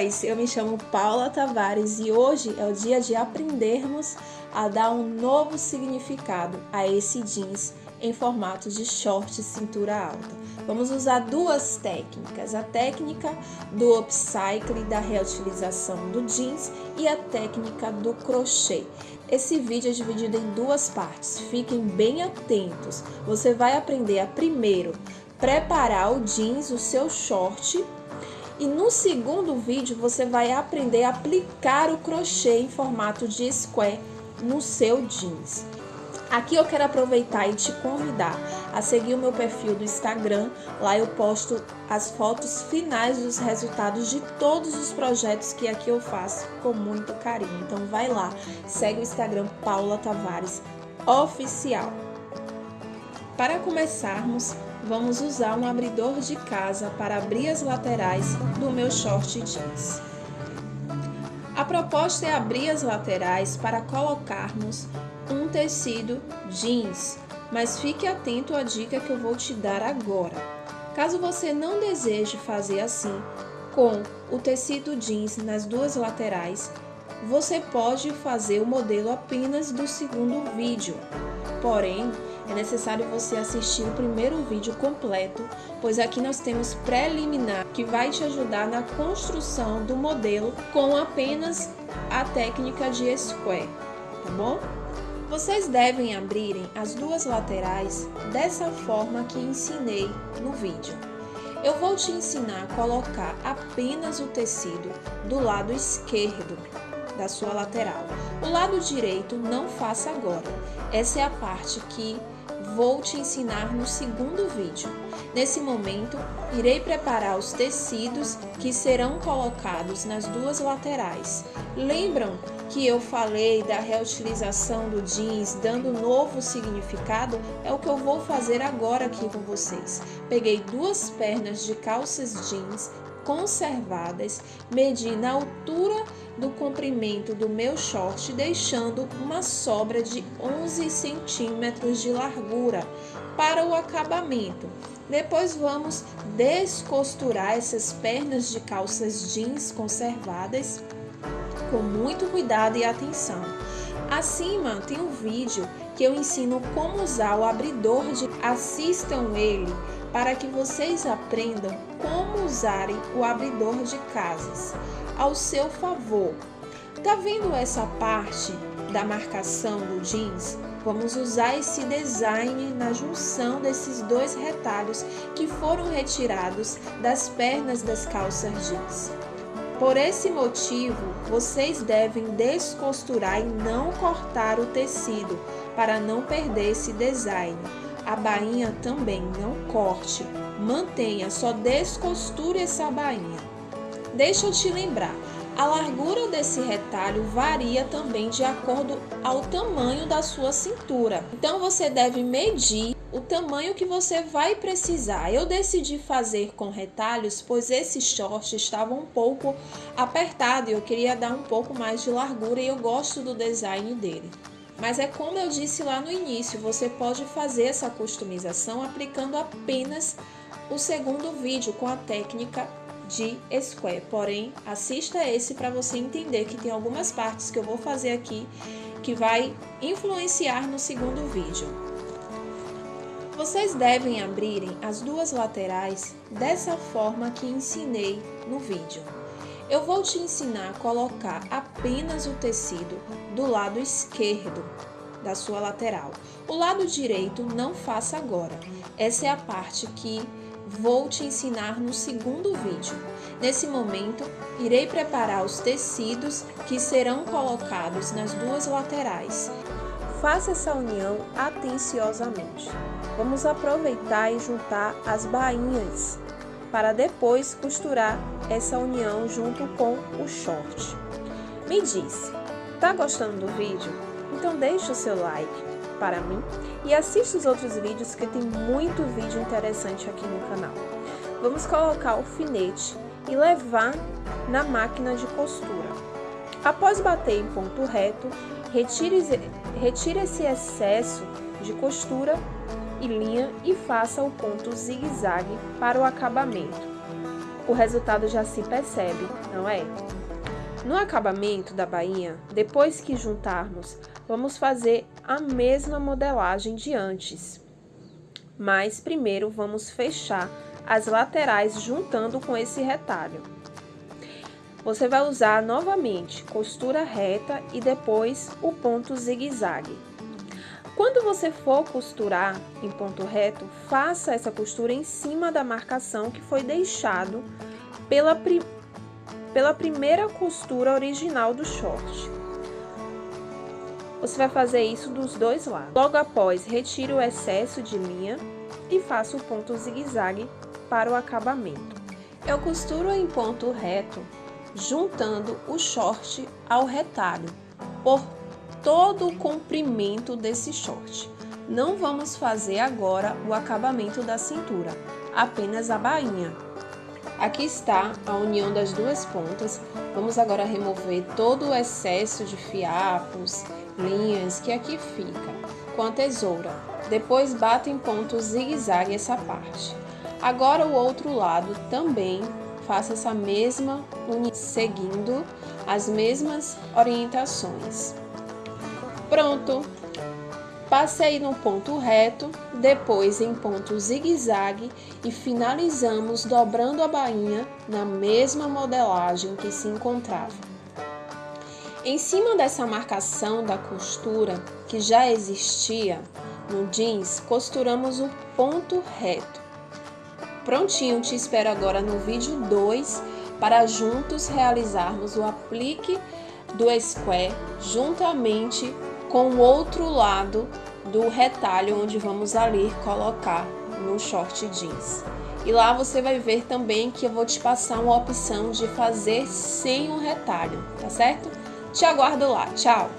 boys! Eu me chamo Paula Tavares e hoje é o dia de aprendermos a dar um novo significado a esse jeans em formato de short cintura alta. Vamos usar duas técnicas, a técnica do upcycle, da reutilização do jeans e a técnica do crochê. Esse vídeo é dividido em duas partes, fiquem bem atentos. Você vai aprender a primeiro preparar o jeans, o seu short, e no segundo vídeo você vai aprender a aplicar o crochê em formato de square no seu jeans. Aqui eu quero aproveitar e te convidar a seguir o meu perfil do Instagram. Lá eu posto as fotos finais dos resultados de todos os projetos que aqui eu faço com muito carinho. Então vai lá, segue o Instagram Paula Tavares Oficial. Para começarmos, vamos usar um abridor de casa para abrir as laterais do meu short jeans. A proposta é abrir as laterais para colocarmos um tecido jeans, mas fique atento à dica que eu vou te dar agora. Caso você não deseje fazer assim, com o tecido jeans nas duas laterais, você pode fazer o modelo apenas do segundo vídeo. Porém, é necessário você assistir o primeiro vídeo completo, pois aqui nós temos preliminar que vai te ajudar na construção do modelo com apenas a técnica de square, tá bom? Vocês devem abrirem as duas laterais dessa forma que ensinei no vídeo. Eu vou te ensinar a colocar apenas o tecido do lado esquerdo da sua lateral. O lado direito não faça agora. Essa é a parte que vou te ensinar no segundo vídeo. Nesse momento, irei preparar os tecidos que serão colocados nas duas laterais. Lembram que eu falei da reutilização do jeans, dando novo significado? É o que eu vou fazer agora aqui com vocês. Peguei duas pernas de calças jeans conservadas, medi na altura do comprimento do meu short, deixando uma sobra de 11 centímetros de largura para o acabamento. Depois vamos descosturar essas pernas de calças jeans conservadas com muito cuidado e atenção. Acima tem um vídeo que eu ensino como usar o abridor de assistam ele para que vocês aprendam como usarem o abridor de casas ao seu favor. Tá vendo essa parte da marcação do jeans? Vamos usar esse design na junção desses dois retalhos que foram retirados das pernas das calças jeans. Por esse motivo, vocês devem descosturar e não cortar o tecido para não perder esse design. A bainha também não corte, mantenha, só descosture essa bainha. Deixa eu te lembrar, a largura desse retalho varia também de acordo ao tamanho da sua cintura. Então você deve medir o tamanho que você vai precisar. Eu decidi fazer com retalhos, pois esse short estava um pouco apertado e eu queria dar um pouco mais de largura e eu gosto do design dele. Mas é como eu disse lá no início, você pode fazer essa customização aplicando apenas o segundo vídeo com a técnica de square. Porém, assista esse para você entender que tem algumas partes que eu vou fazer aqui que vai influenciar no segundo vídeo. Vocês devem abrirem as duas laterais dessa forma que ensinei no vídeo. Eu vou te ensinar a colocar apenas o tecido do lado esquerdo da sua lateral. O lado direito não faça agora. Essa é a parte que vou te ensinar no segundo vídeo. Nesse momento, irei preparar os tecidos que serão colocados nas duas laterais. Faça essa união atenciosamente. Vamos aproveitar e juntar as bainhas para depois costurar essa união junto com o short. Me diz, tá gostando do vídeo? Então deixa o seu like para mim e assista os outros vídeos que tem muito vídeo interessante aqui no canal. Vamos colocar o alfinete e levar na máquina de costura. Após bater em ponto reto, retire, retire esse excesso de costura e linha e faça o ponto zigue-zague para o acabamento. o resultado já se percebe, não é? No acabamento da bainha, depois que juntarmos, vamos fazer a mesma modelagem de antes. Mas primeiro vamos fechar as laterais juntando com esse retalho. Você vai usar novamente costura reta e depois o ponto zigue-zague. Quando você for costurar em ponto reto, faça essa costura em cima da marcação que foi deixado pela primeira pela primeira costura original do short. Você vai fazer isso dos dois lados. Logo após, retire o excesso de linha e faça o ponto zigue-zague para o acabamento. Eu costuro em ponto reto, juntando o short ao retalho, por todo o comprimento desse short. Não vamos fazer agora o acabamento da cintura, apenas a bainha. Aqui está a união das duas pontas. Vamos agora remover todo o excesso de fiapos, linhas que aqui fica com a tesoura. Depois bato em ponto zigue-zague essa parte. Agora o outro lado também faça essa mesma união, seguindo as mesmas orientações. Pronto! Passei no ponto reto, depois em ponto zigue-zague e finalizamos dobrando a bainha na mesma modelagem que se encontrava. Em cima dessa marcação da costura que já existia no jeans, costuramos o ponto reto. Prontinho, te espero agora no vídeo 2 para juntos realizarmos o aplique do square juntamente com o outro lado do retalho onde vamos ali colocar no short jeans. E lá você vai ver também que eu vou te passar uma opção de fazer sem o retalho, tá certo? Te aguardo lá, tchau!